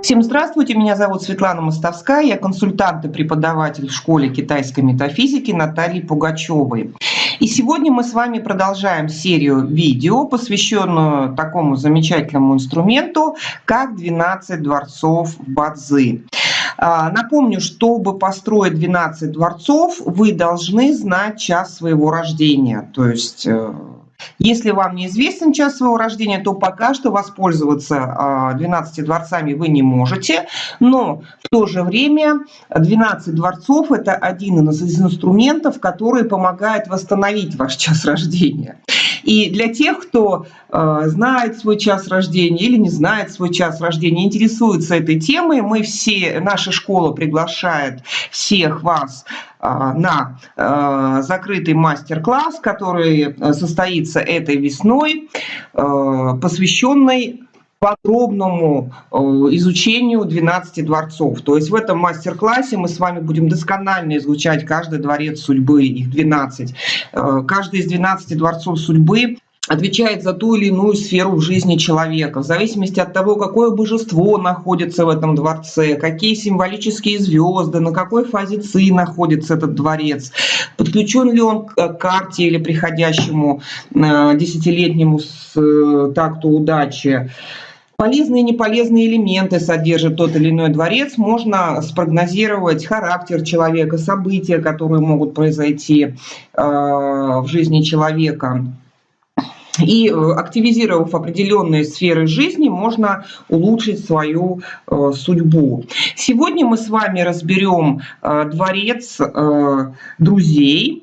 Всем здравствуйте, меня зовут Светлана Мостовская, я консультант и преподаватель в школе китайской метафизики Натальи Пугачевой. И сегодня мы с вами продолжаем серию видео, посвященную такому замечательному инструменту, как 12 дворцов Бадзи. А, напомню, чтобы построить 12 дворцов, вы должны знать час своего рождения, то есть э, если вам неизвестен час своего рождения, то пока что воспользоваться 12 а, дворцами вы не можете, но в то же время 12 дворцов – это один из инструментов, который помогает восстановить ваш час рождения. И для тех, кто э, знает свой час рождения или не знает свой час рождения, интересуется этой темой, мы все, наша школа приглашает всех вас э, на э, закрытый мастер-класс, который состоится этой весной, э, посвященный подробному э, изучению 12 дворцов. То есть в этом мастер-классе мы с вами будем досконально изучать каждый дворец судьбы, их 12. Э, каждый из 12 дворцов судьбы отвечает за ту или иную сферу в жизни человека, в зависимости от того, какое божество находится в этом дворце, какие символические звезды, на какой фазе ЦИ находится этот дворец, подключен ли он к карте или приходящему э, десятилетнему такту удачи, полезные и неполезные элементы содержит тот или иной дворец, можно спрогнозировать характер человека, события, которые могут произойти э, в жизни человека. И э, активизировав определенные сферы жизни, можно улучшить свою э, судьбу. Сегодня мы с вами разберем э, дворец э, друзей,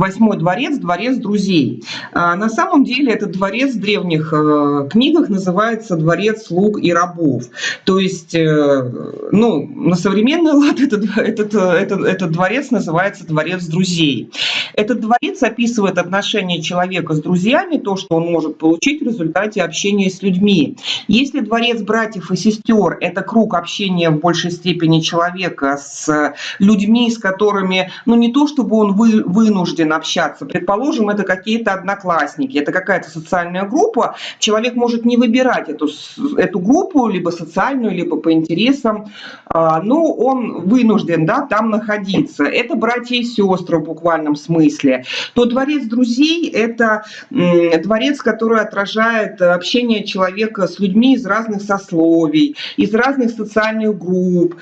Восьмой дворец, дворец друзей. А, на самом деле этот дворец в древних э, книгах называется дворец слуг и рабов. То есть, э, ну, на современный лад этот, этот, этот, этот дворец называется дворец друзей. Этот дворец описывает отношения человека с друзьями, то, что он может получить в результате общения с людьми. Если дворец братьев и сестер – это круг общения в большей степени человека с людьми, с которыми, ну, не то чтобы он вы, вынужден общаться, предположим, это какие-то одноклассники, это какая-то социальная группа, человек может не выбирать эту, эту группу, либо социальную, либо по интересам, а, но он вынужден да, там находиться. Это братья и сестры в буквальном смысле, то дворец друзей – это дворец, который отражает общение человека с людьми из разных сословий, из разных социальных групп,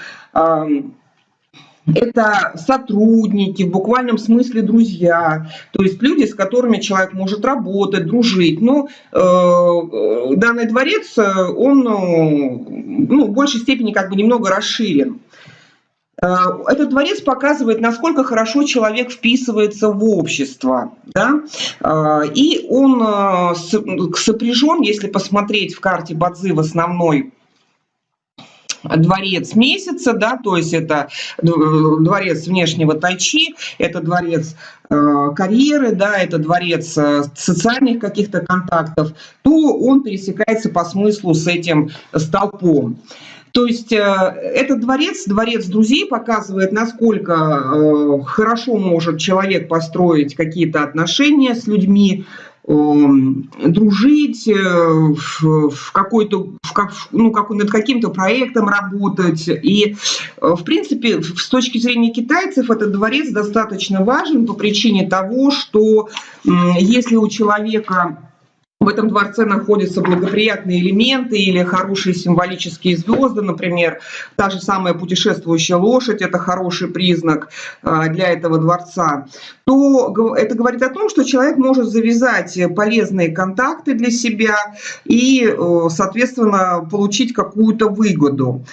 это сотрудники, в буквальном смысле друзья, то есть люди, с которыми человек может работать, дружить. Но э, данный дворец, он ну, в большей степени как бы немного расширен. Э, этот дворец показывает, насколько хорошо человек вписывается в общество. Да? Э, и он э, сопряжен, если посмотреть в карте Бадзи в основной дворец месяца, да, то есть это дворец внешнего тайчи, это дворец карьеры, да, это дворец социальных каких-то контактов, то он пересекается по смыслу с этим столпом. То есть э, этот дворец, дворец друзей показывает, насколько э, хорошо может человек построить какие-то отношения с людьми, дружить, э, в какой-то, как, ну, как, над каким-то проектом работать. И, в принципе, с точки зрения китайцев, этот дворец достаточно важен по причине того, что если у человека в этом дворце находятся благоприятные элементы или хорошие символические звезды, например, та же самая путешествующая лошадь – это хороший признак а, для этого дворца, то это говорит о том, что человек может завязать полезные контакты для себя и, соответственно, получить какую-то выгоду.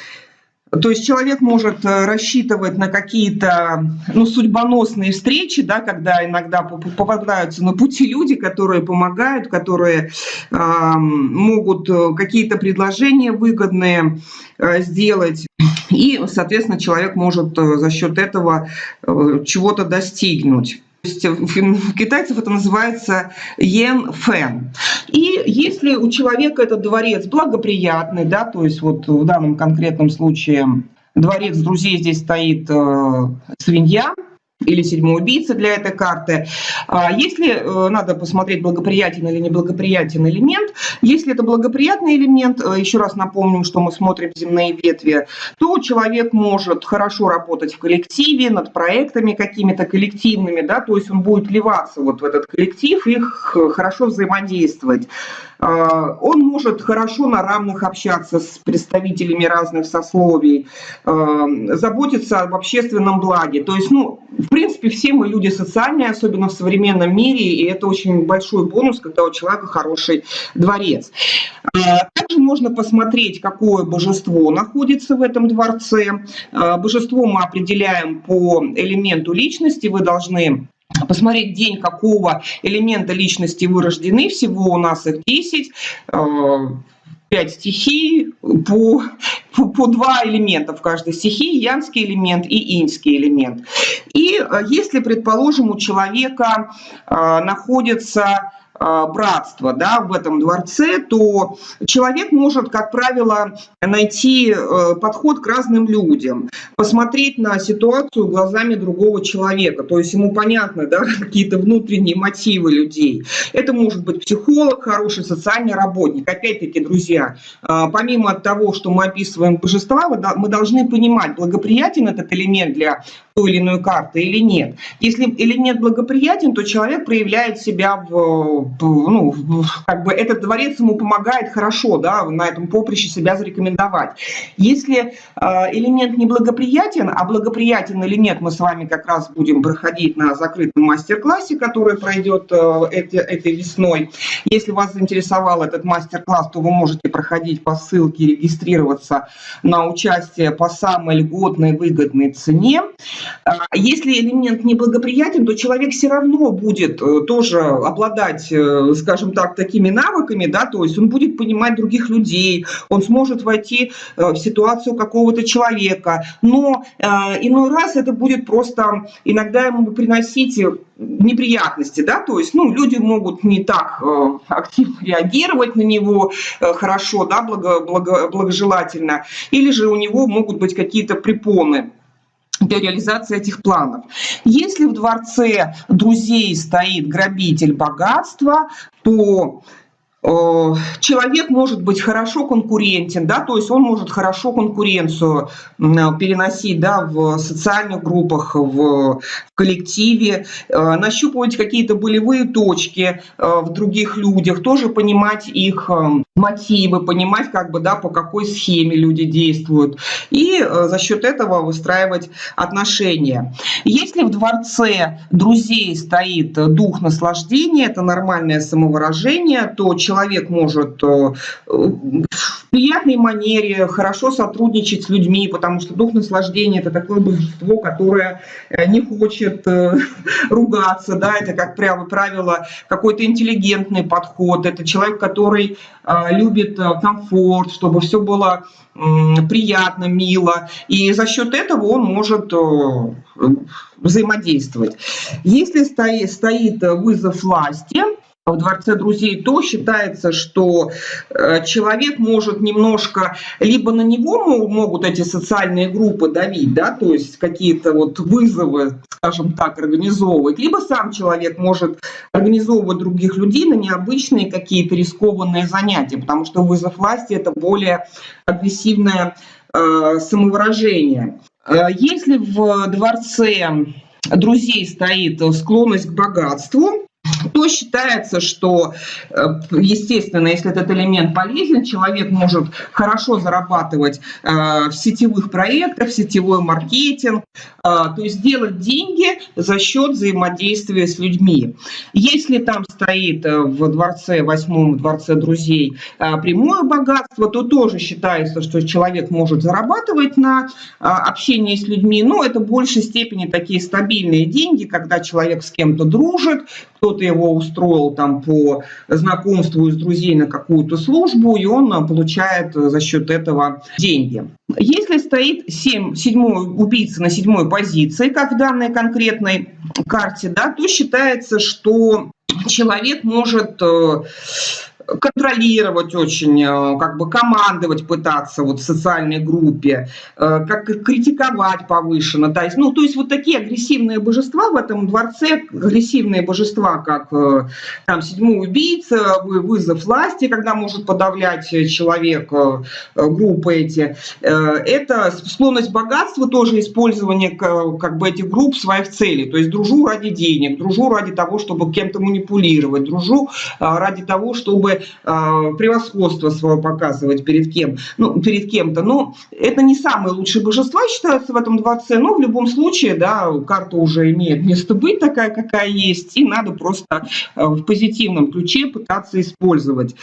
То есть человек может э, рассчитывать на какие-то ну, судьбоносные встречи, да, когда иногда попадаются на пути люди, которые помогают, которые э, могут какие-то предложения выгодные э, сделать. И, соответственно, человек может э, за счет этого э, чего-то достигнуть есть у китайцев это называется йен фэн. И если у человека этот дворец благоприятный, да, то есть вот в данном конкретном случае дворец друзей здесь стоит свинья, или седьмой убийца для этой карты. А если э, надо посмотреть, благоприятен или неблагоприятен элемент, если это благоприятный элемент, э, еще раз напомним, что мы смотрим земные ветви, то человек может хорошо работать в коллективе, над проектами какими-то коллективными, да, то есть он будет вливаться вот в этот коллектив и хорошо взаимодействовать. А, он может хорошо на равных общаться с представителями разных сословий, а, заботиться об общественном благе. То есть, ну, в принципе, все мы люди социальные, особенно в современном мире, и это очень большой бонус, когда у человека хороший дворец. А, также можно посмотреть, какое божество находится в этом дворце. Божество мы определяем по элементу личности. Вы должны посмотреть день, какого элемента личности вы рождены. Всего у нас их 10 5 стихий по, по, по два элемента в каждой стихии, янский элемент и инский элемент. И э, если, предположим, у человека э, находится братства да, в этом дворце, то человек может, как правило, найти э, подход к разным людям, посмотреть на ситуацию глазами другого человека. То есть ему понятно да, какие-то внутренние мотивы людей. Это может быть психолог, хороший социальный работник. Опять-таки, друзья, а, помимо того, что мы описываем божества, мы должны понимать, благоприятен этот элемент для той или иной карты или нет. Если элемент благоприятен, то человек проявляет себя в ну, как бы этот дворец ему помогает хорошо, да, на этом поприще себя зарекомендовать. Если э, элемент неблагоприятен, а благоприятен или нет, мы с вами как раз будем проходить на закрытом мастер-классе, который пройдет э, эти, этой весной. Если вас заинтересовал этот мастер-класс, то вы можете проходить по ссылке, регистрироваться на участие по самой льготной, выгодной цене. А если элемент неблагоприятен, то человек все равно будет э, тоже обладать Э, скажем так, такими навыками, да, то есть он будет понимать других людей, он сможет войти э, в ситуацию какого-то человека, но э, иной раз это будет просто иногда ему приносить неприятности, да, то есть, ну, люди могут не так активно реагировать на него хорошо, да, благо, благо, благожелательно, или же у него могут быть какие-то препоны для реализации этих планов. Если в дворце друзей стоит грабитель богатства, то Э, человек может быть хорошо конкурентен, да, то есть он может хорошо конкуренцию переносить да, в социальных группах, в коллективе, э, нащупывать какие-то болевые точки э, в других людях, тоже понимать их мотивы, понимать, как бы, да, по какой схеме люди действуют, и за счет этого выстраивать отношения. Если в дворце друзей стоит дух наслаждения, это нормальное самовыражение, то человек может э, в приятной манере хорошо сотрудничать с людьми, потому что дух наслаждения – это такое божество, которое э, не хочет э, ругаться, да, это, как правило, какой-то интеллигентный подход, это человек, который любит комфорт, чтобы все было приятно, мило, и за счет этого он может взаимодействовать. Если стоит вызов власти, в Дворце друзей, то считается, что э, человек может немножко, либо на него могут эти социальные группы давить, да, то есть какие-то вот вызовы, скажем так, организовывать, либо сам человек может организовывать других людей на необычные какие-то рискованные занятия, потому что вызов власти – это более агрессивное э, самовыражение. Э, если в Дворце друзей стоит склонность к богатству, то считается, что, э, естественно, если этот элемент полезен, человек может хорошо зарабатывать э, в сетевых проектах, в сетевой маркетинг, э, то есть делать деньги за счет взаимодействия с людьми. Если там стоит в дворце, восьмом дворце друзей прямое богатство, то тоже считается, что человек может зарабатывать на общении с людьми, но это в большей степени такие стабильные деньги, когда человек с кем-то дружит, кто-то его устроил там по знакомству из друзей на какую-то службу, и он а, получает за счет этого деньги. Если стоит 7, седьмой убийца на седьмой позиции, как в данной конкретной карте, да, то считается, что человек может э, контролировать очень, э, как бы командовать пытаться вот в социальной группе, э, как критиковать повышенно. То есть, ну, то есть вот такие агрессивные божества в этом дворце, агрессивные божества, как э, там седьмой убийца, вызов власти, когда может подавлять человек группы эти, это склонность богатства, тоже использование как бы этих групп своих целей. То есть дружу ради денег, дружу ради того, чтобы кем-то манипулировать, дружу ради того, чтобы э, превосходство свое показывать перед кем, ну, перед кем-то. Но это не самые лучшие божества считаются в этом дворце, но в любом случае, да, карта уже имеет место быть такая, какая есть, и надо просто э, в позитивном ключе пытаться использовать.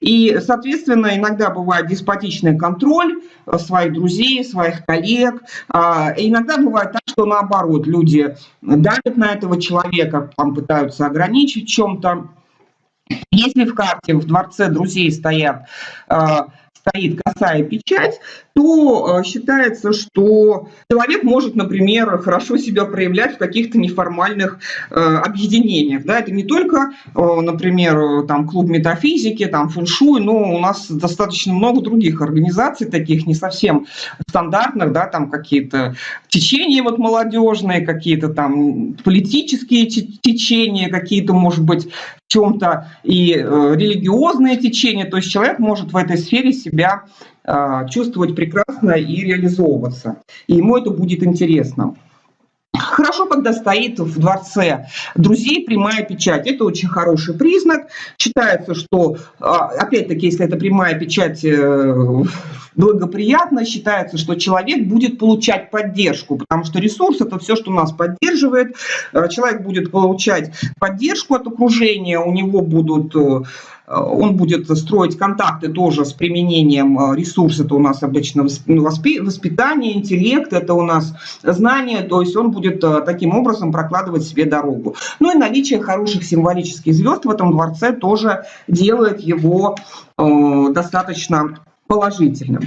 И, соответственно, иногда бывает деспотичный контроль э, своих друзей, своих коллег. А, иногда бывает так, что наоборот, люди давят на этого человека, там пытаются ограничить чем-то. Если в карте в дворце друзей стоят а, стоит косая печать, то э, считается, что человек может, например, хорошо себя проявлять в каких-то неформальных э, объединениях. Да? Это не только, э, например, там, клуб метафизики, там, фэншуй, но у нас достаточно много других организаций, таких не совсем стандартных, да, там какие-то течения вот молодежные, какие-то там политические течения, какие-то, может быть, в чем-то и религиозные течения. То есть человек может в этой сфере себя чувствовать прекрасно и реализовываться. И ему это будет интересно. Хорошо, когда стоит в дворце друзей прямая печать. Это очень хороший признак. Считается, что, а, опять-таки, если это прямая печать э, благоприятно, считается, что человек будет получать поддержку, потому что ресурс – это все, что нас поддерживает. Э, человек будет получать поддержку от окружения, у него будут э, он будет строить контакты тоже с применением э, ресурсов, это у нас обычно ну, воспитание, интеллект, это у нас знание, то есть он будет э, таким образом прокладывать себе дорогу. Ну и наличие хороших символических звезд в этом дворце тоже делает его э, достаточно положительным.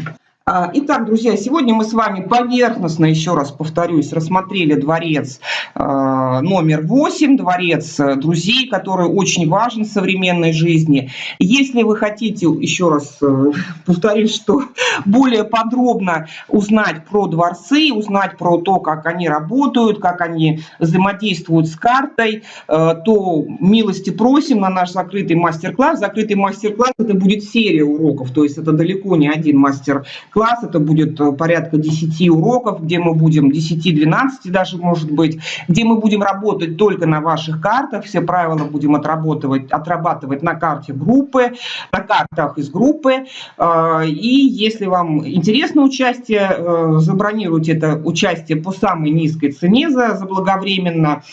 А, итак, друзья, сегодня мы с вами поверхностно, еще раз повторюсь, рассмотрели дворец а, номер 8, дворец э, друзей, который очень важен в современной жизни. Если вы хотите, еще раз э, повторюсь, что более подробно узнать про дворцы, узнать про то, как они работают, как они взаимодействуют с картой, э, то милости просим на наш закрытый мастер-класс. Закрытый мастер-класс – это будет серия уроков, то есть это далеко не один мастер-класс класс, это будет э, порядка 10 уроков, где мы будем, 10-12 даже может быть, где мы будем работать только на ваших картах, все правила будем отрабатывать, отрабатывать на карте группы, на картах из группы. Э, и если вам интересно участие, э, забронируйте это участие по самой низкой цене заблаговременно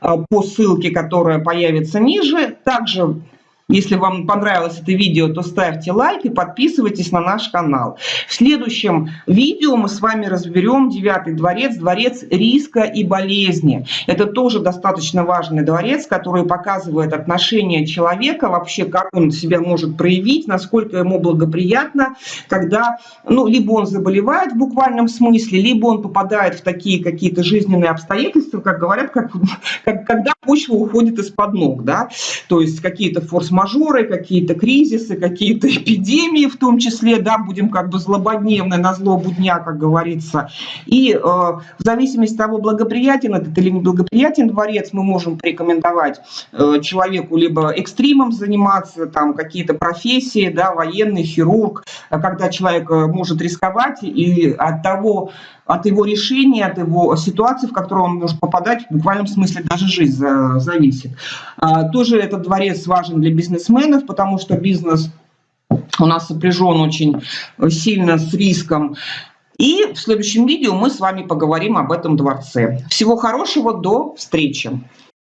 по ссылке, которая появится ниже. Также если вам понравилось это видео, то ставьте лайк и подписывайтесь на наш канал. В следующем видео мы с вами разберем девятый дворец, дворец риска и болезни. Это тоже достаточно важный дворец, который показывает отношение человека, вообще как он себя может проявить, насколько ему благоприятно, когда ну, либо он заболевает в буквальном смысле, либо он попадает в такие какие-то жизненные обстоятельства, как говорят, как, как, когда почва уходит из-под ног, да, то есть какие-то форс мажоры, какие-то кризисы, какие-то эпидемии в том числе, да, будем как бы злободневны на злобу дня, как говорится. И э, в зависимости от того, благоприятен этот или неблагоприятен дворец, мы можем порекомендовать э, человеку либо экстримом заниматься, там какие-то профессии, да, военный, хирург, когда человек э, может рисковать и от того, от его решения, от его ситуации, в которую он может попадать, в буквальном смысле даже жизнь зависит. А, тоже этот дворец важен для бизнесменов, потому что бизнес у нас сопряжен очень сильно с риском. И в следующем видео мы с вами поговорим об этом дворце. Всего хорошего, до встречи!